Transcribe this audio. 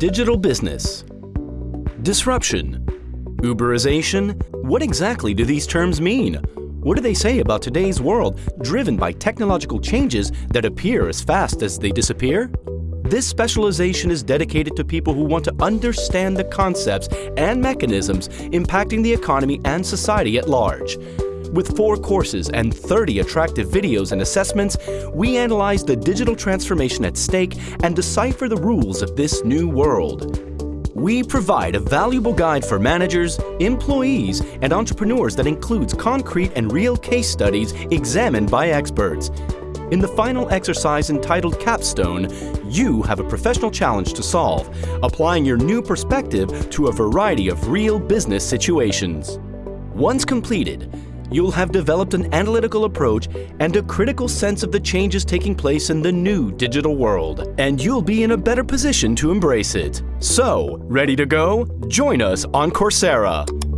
digital business. Disruption. Uberization. What exactly do these terms mean? What do they say about today's world driven by technological changes that appear as fast as they disappear? This specialization is dedicated to people who want to understand the concepts and mechanisms impacting the economy and society at large. With four courses and 30 attractive videos and assessments, we analyze the digital transformation at stake and decipher the rules of this new world. We provide a valuable guide for managers, employees, and entrepreneurs that includes concrete and real case studies examined by experts. In the final exercise entitled Capstone, you have a professional challenge to solve, applying your new perspective to a variety of real business situations. Once completed, you'll have developed an analytical approach and a critical sense of the changes taking place in the new digital world. And you'll be in a better position to embrace it. So, ready to go? Join us on Coursera.